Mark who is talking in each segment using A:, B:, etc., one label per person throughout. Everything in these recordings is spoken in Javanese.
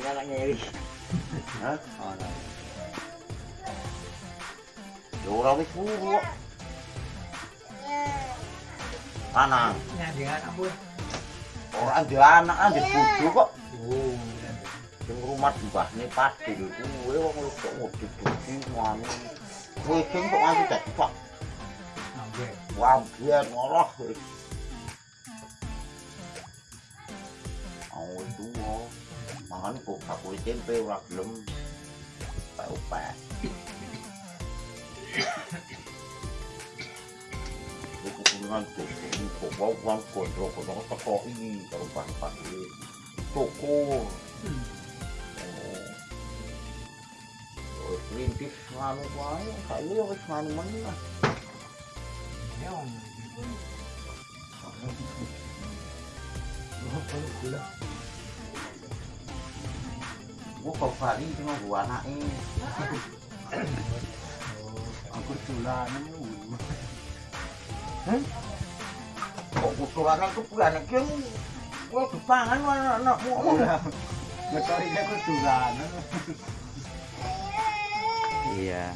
A: enggak kayaknya ya wis.
B: Hah?
A: Ana.
B: Yo ora wis buru. Ana.
C: Ya dia anak
B: Orang dia anak kan dia bodoh kok.
C: Oh.
B: di bawah ini pasti loh. Gue mau ngeluh kok mau tidur di mana? Gue kok nggak bisa cepat. Wah, หันกูขับไปเต็มไปรักลุมไปอุปะลูกกูงานตุกกูว่าวางกดโรกน้องตะกออีตะปันปันเลยตกโก้รีนพิชานไว้ใครเลี้ยวไปชานมันนะ
C: เนี่ยา
A: h a n k you.
B: gua kok kali cuma gua anak eh
C: aku
A: tulan lu hmm
B: kok gua tulan aku pula anak kian gua kepangan lah anak anak mau mau lah
A: ngetori dia aku tulan
D: iya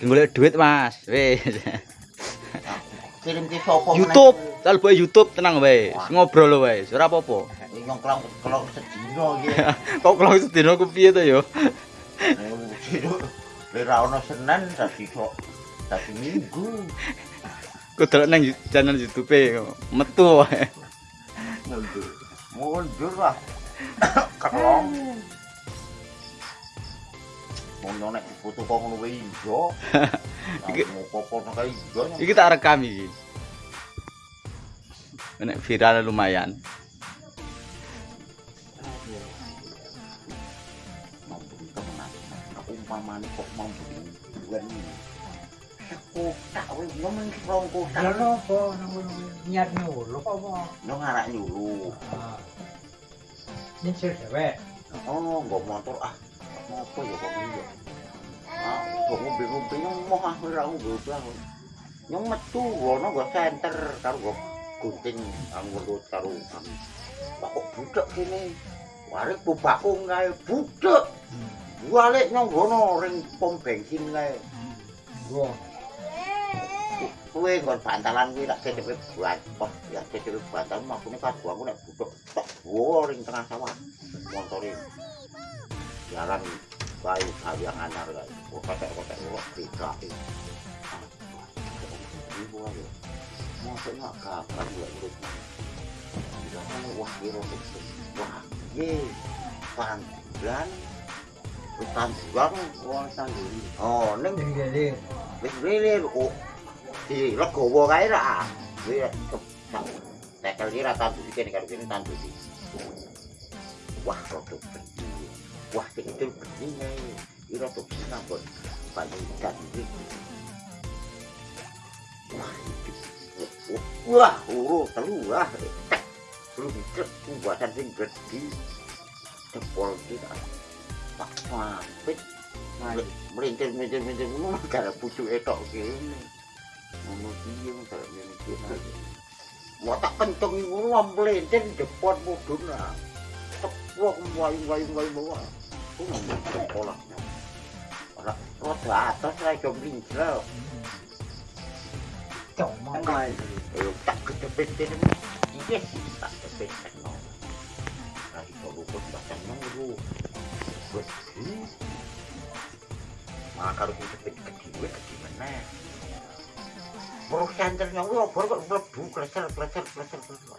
D: Gengulek duit mas, wes.
B: Kirim ke Youtube,
D: kalau buat Youtube tenang wes, ngobrol wes, apa-apa.
B: Ini Ngongkrong kelong sedina gitu.
D: Kok kelong sedina aku piye to ya?
B: Lek ra ono Senin dadi kok tapi Minggu.
D: Ku delok nang channel YouTube metu wae.
B: Mundur. Mundur lah. Kelong. Mau yo nek foto kok ngono wae iso.
D: Iki
B: kok nek iso. Iki
D: tak rekam iki. Nek viral lumayan.
B: mamane kok mampu ini ini kok tak we lu mung kok tak lah
C: apa niat nyuruh apa
B: lu ngarak nyuruh
C: ah nyuruh cewek
B: oh nggo motor ah apa ya kok iya ah kok mobil mobil mah ora aku yang metu ono gua senter karo gua gunting anggur lu karo kok budak kene warik bubakung kae budak Gua lek nang kono ring pom bensin lae.
C: Gua.
B: Kuwe kon bantalan kuwi tak cedewe buat pos, ya cedewe bantal makune kadu aku nek butuh. Wo ring tengah sawah. motorin Jalan baik bayi kalian anar lah. gue kotek gue gua ini gue ayo. Maksudnya kapan gue urut. Wah, kira-kira. Wah, ye, pantulan tanggung
A: wong sangguri
B: oh neng
C: gilir
B: wis gilir kok di legowo lah, ra kuwi tekel iki ra tandu iki karo kene tandu iki wah produk bengi wah sing itu bengi iki rodok sinabon panjenengan iki wah wah uru telu wah belum buatan sing gede jempol kita Wah, pit. Merintil, merintil, merintil. Ngono gara pucuk etok kene. Ngono piye wong gara ngene iki. Wah tak pentung iku mlintin depot mudun lah. Tepuk wayu-wayu-wayu bawa. Kuwi sekolah. Ora rada atas ra iso pinjel.
C: Cuma
B: main. Tak ketepet-tepet. Yes, tak ketepet. Nah, itu luput bahkan nunggu. gue ini malah kalau kita kecil gue mana? Buruk senternya gue obor kok melebu kleser kleser kleser kleser tuh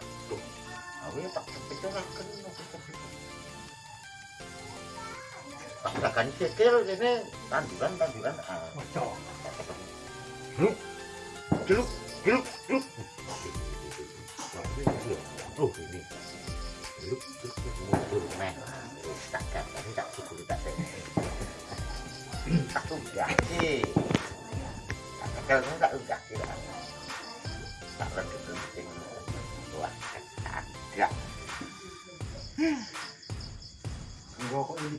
B: aku ya tak terpikir lah kena tak akan kecil ini tanduran tanduran ah
C: macam
B: geluk, geluk, geluk. lúc trước cái môn vườn mang tất cả các cái gạo của ta sẽ tắt ung cả chi cả cái cơn đã ung cả cái đó tạo ra cái tình tình của các cái gạo
A: vô có gì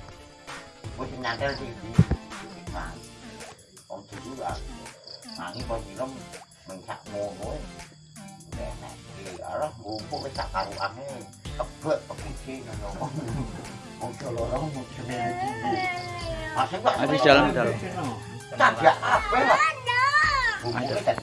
B: 보신 날까지 mà ông chủ ở mà cái con gì lắm mình sạc mồ nối để này thì ở đó mua có cái sạc hàng ăn ấy tập vượt tập cái chi là nó không không cho nó không cho nên mà sẽ gọi anh đi chơi lắm chơi lắm chặt chẽ áp quá